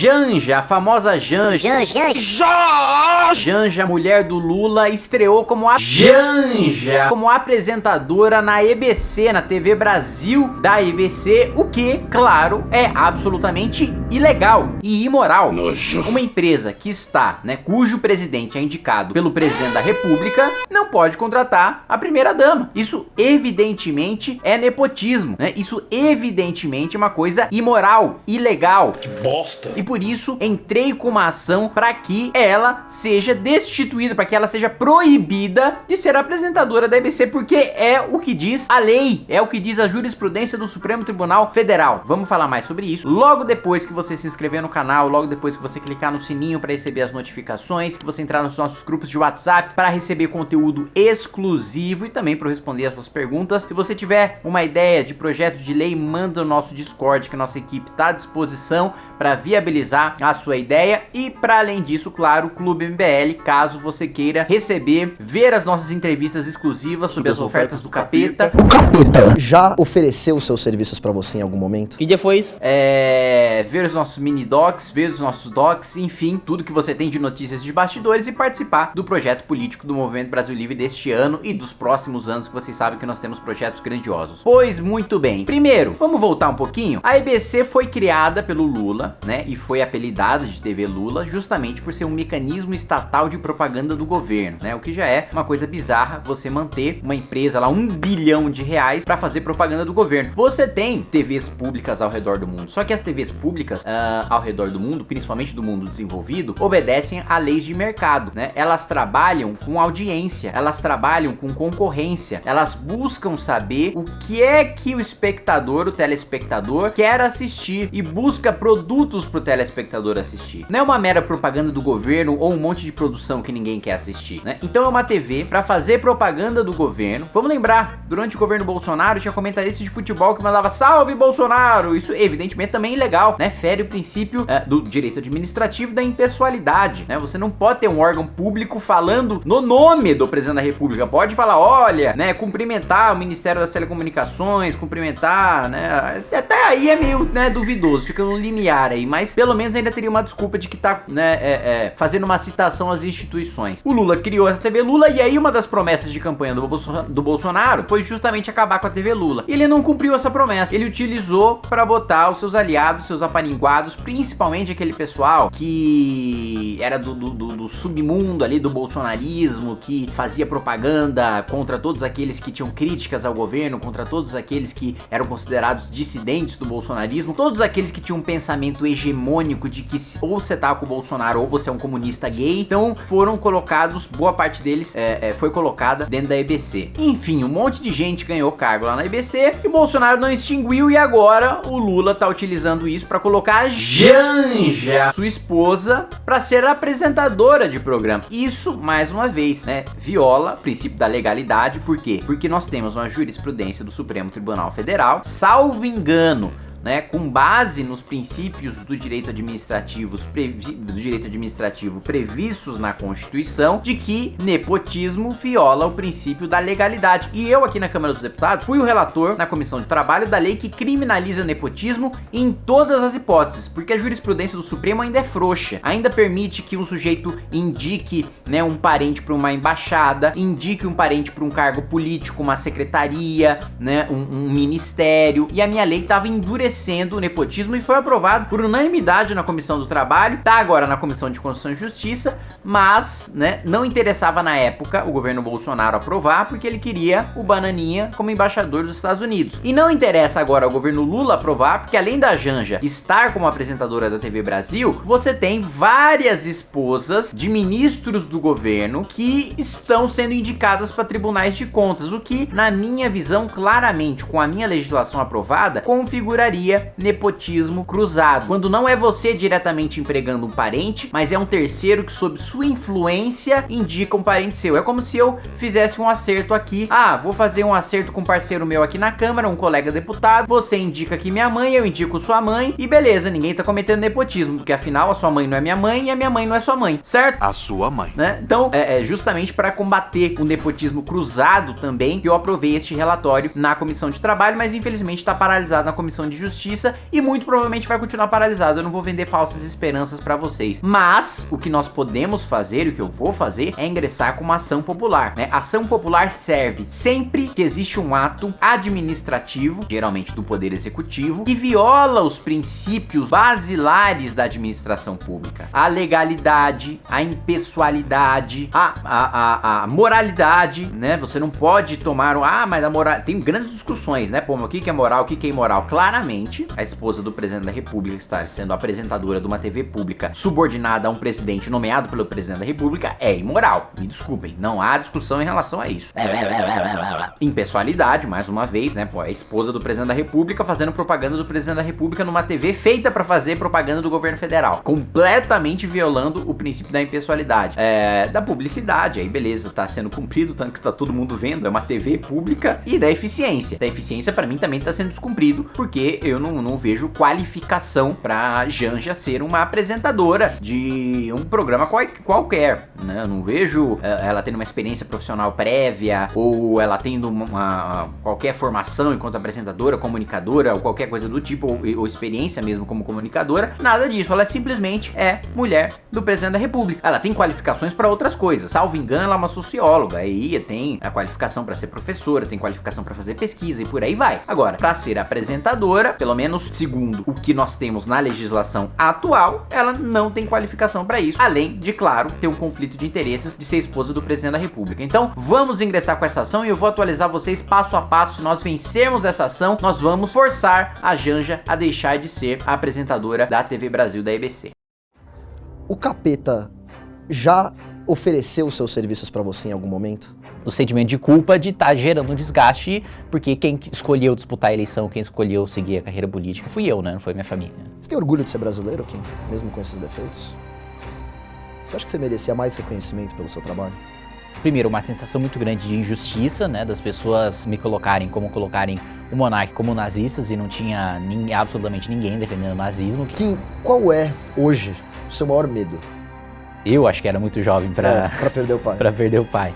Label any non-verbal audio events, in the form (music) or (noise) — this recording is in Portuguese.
Janja, a famosa Janja. Janja. Janja, mulher do Lula, estreou como a Janja, como apresentadora na EBC, na TV Brasil da EBC, o que, claro, é absolutamente ilegal e imoral. Nojo. Uma empresa que está, né, cujo presidente é indicado pelo presidente da república, não pode contratar a primeira dama. Isso evidentemente é nepotismo, né? Isso evidentemente é uma coisa imoral, ilegal. Que bosta. E por isso entrei com uma ação para que ela seja destituída, para que ela seja proibida de ser apresentadora da EBC, porque é o que diz a lei, é o que diz a jurisprudência do Supremo Tribunal Federal. Vamos falar mais sobre isso logo depois que você se inscrever no canal, logo depois que você clicar no sininho para receber as notificações, que você entrar nos nossos grupos de WhatsApp para receber conteúdo exclusivo e também para responder as suas perguntas. Se você tiver uma ideia de projeto de lei, manda no nosso Discord que nossa equipe está à disposição para viabilizar a sua ideia e para além disso, claro, o Clube MBL, caso você queira receber, ver as nossas entrevistas exclusivas sobre as ofertas do capeta. O capeta já ofereceu seus serviços pra você em algum momento? Que dia foi isso? É, ver os nossos mini docs, ver os nossos docs, enfim, tudo que você tem de notícias de bastidores e participar do projeto político do Movimento Brasil Livre deste ano e dos próximos anos que vocês sabem que nós temos projetos grandiosos. Pois muito bem. Primeiro, vamos voltar um pouquinho. A EBC foi criada pelo Lula, né, e foi apelidada de TV Lula justamente por ser um mecanismo estatal de propaganda do governo, né, o que já é uma coisa bizarra você manter uma empresa lá um bilhão de reais para fazer propaganda do governo. Você tem TVs públicas ao redor do mundo, só que as TVs públicas uh, ao redor do mundo, principalmente do mundo desenvolvido, obedecem a leis de mercado, né? Elas trabalham com audiência, elas trabalham com concorrência, elas buscam saber o que é que o espectador, o telespectador, quer assistir e busca produtos pro telespectador assistir. Não é uma mera propaganda do governo ou um monte de produção que ninguém quer assistir, né? Então é uma TV para fazer propaganda do governo. Vamos lembrar, durante o governo Bolsonaro tinha comentarista de futebol que mandava salve Bolsonaro. Isso evidentemente também é ilegal, né? Fere o princípio é, do direito administrativo da impessoalidade, né? Você não pode ter um órgão público falando no nome do presidente da república. Pode falar, olha, né, cumprimentar o Ministério das Telecomunicações, cumprimentar, né? Até aí é meio, né, duvidoso, fica no limiar aí, mas pelo menos ainda teria uma desculpa de que tá, né, é, é, fazendo uma citação às instituições. O Lula criou essa TV Lula e aí uma das promessas de campanha do, Bolso do Bolsonaro foi justamente acabar com a TV Lula. Ele não cumpriu essa promessa. Ele utilizou para botar os seus aliados, seus apaninguados, principalmente aquele pessoal que era do, do, do, do submundo ali do bolsonarismo, que fazia propaganda contra todos aqueles que tinham críticas ao governo, contra todos aqueles que eram considerados dissidentes do bolsonarismo, todos aqueles que tinham um pensamento hegemônico de que ou você tá com o Bolsonaro ou você é um comunista gay, então foram colocados, boa parte deles é, é, foi colocada dentro da EBC. Enfim, um monte de gente ganhou cargo lá na EBC e o Bolsonaro não extinguiu e agora o Lula tá utilizando isso para colocar a Janja, sua esposa, para ser apresentadora de programa. Isso, mais uma vez, né, viola o princípio da legalidade, por quê? Porque nós temos uma jurisprudência do Supremo Tribunal Federal, salvo engano, né, com base nos princípios do direito administrativo, do direito administrativo previstos na Constituição, de que nepotismo viola o princípio da legalidade. E eu aqui na Câmara dos Deputados fui o relator na Comissão de Trabalho da lei que criminaliza nepotismo em todas as hipóteses, porque a jurisprudência do Supremo ainda é frouxa, ainda permite que um sujeito indique, né, um parente para uma embaixada, indique um parente para um cargo político, uma secretaria, né, um, um ministério, e a minha lei estava endurecendo endurecendo o nepotismo e foi aprovado por unanimidade na Comissão do Trabalho, tá agora na Comissão de Constituição e Justiça, mas, né, não interessava na época o governo Bolsonaro aprovar porque ele queria o Bananinha como embaixador dos Estados Unidos. E não interessa agora ao governo Lula aprovar porque além da Janja estar como apresentadora da TV Brasil, você tem várias esposas de ministros do governo que estão sendo indicadas para tribunais de contas, o que, na minha visão, claramente, com a minha legislação aprovada, configuraria nepotismo cruzado, quando não é você diretamente empregando um parente, mas é um terceiro que sob sua influência indica um parente seu. É como se eu fizesse um acerto aqui. Ah, vou fazer um acerto com um parceiro meu aqui na Câmara, um colega deputado, você indica aqui minha mãe, eu indico sua mãe, e beleza, ninguém tá cometendo nepotismo, porque afinal a sua mãe não é minha mãe e a minha mãe não é sua mãe, certo? A sua mãe. Né? Então, é, é justamente para combater o nepotismo cruzado também que eu aprovei este relatório na Comissão de Trabalho, mas infelizmente está paralisado na Comissão de Justiça Justiça e muito provavelmente vai continuar paralisado. Eu não vou vender falsas esperanças para vocês. Mas o que nós podemos fazer, o que eu vou fazer, é ingressar com uma ação popular. Né? Ação popular serve sempre que existe um ato administrativo, geralmente do Poder Executivo, que viola os princípios basilares da administração pública. A legalidade, a impessoalidade, a, a, a, a moralidade, né? Você não pode tomar um... Ah, mas a moral... Tem grandes discussões, né? Pô, o que é moral, o que é imoral? Claramente, a esposa do presidente da república está sendo apresentadora de uma TV pública subordinada a um presidente nomeado pelo presidente da república é imoral. Me desculpem, não há discussão em relação a isso. (laughs) Impessoalidade, mais uma vez, né? Pô, a esposa do presidente da república fazendo propaganda do presidente da república numa TV feita para fazer propaganda do governo federal. Completamente violando o princípio da impessoalidade. É, da publicidade, aí beleza, tá sendo cumprido, tanto que tá todo mundo vendo, é uma TV pública. E da eficiência. Da eficiência para mim também tá sendo descumprido, porque eu não, não vejo qualificação pra Janja ser uma apresentadora de um programa qual, qualquer, né? Eu não vejo é, ela tendo uma experiência profissional prévia, ou ela tendo uma, uma qualquer formação enquanto apresentadora, comunicadora, ou qualquer coisa do tipo, ou, ou experiência mesmo como comunicadora, nada disso, ela simplesmente é mulher do presidente da república. Ela tem qualificações para outras coisas, salvo engano ela é uma socióloga, aí tem a qualificação para ser professora, tem qualificação para fazer pesquisa e por aí vai. Agora, para ser apresentadora, pelo menos segundo o que nós temos na legislação atual, ela não tem qualificação para isso, além de, claro, ter um conflito de interesses de ser esposa do presidente da república. Então, vamos ingressar com essa ação e eu vou atualizar vocês passo a passo. Se nós vencermos essa ação, nós vamos forçar a Janja a deixar de ser a apresentadora da TV Brasil da EBC. O capeta já ofereceu seus serviços para você em algum momento? O sentimento de culpa de estar tá gerando um desgaste, porque quem escolheu disputar a eleição, quem escolheu seguir a carreira política fui eu, né? Não foi minha família. Você tem orgulho de ser brasileiro, Kim? Mesmo com esses defeitos? Você acha que você merecia mais reconhecimento pelo seu trabalho? Primeiro, uma sensação muito grande de injustiça, né? Das pessoas me colocarem como colocarem o monarca como nazistas e não tinha nem, absolutamente ninguém defendendo o nazismo. Kim, qual é, hoje, o seu maior medo? Eu acho que era muito jovem para é, perder o pai. (laughs) para perder o pai.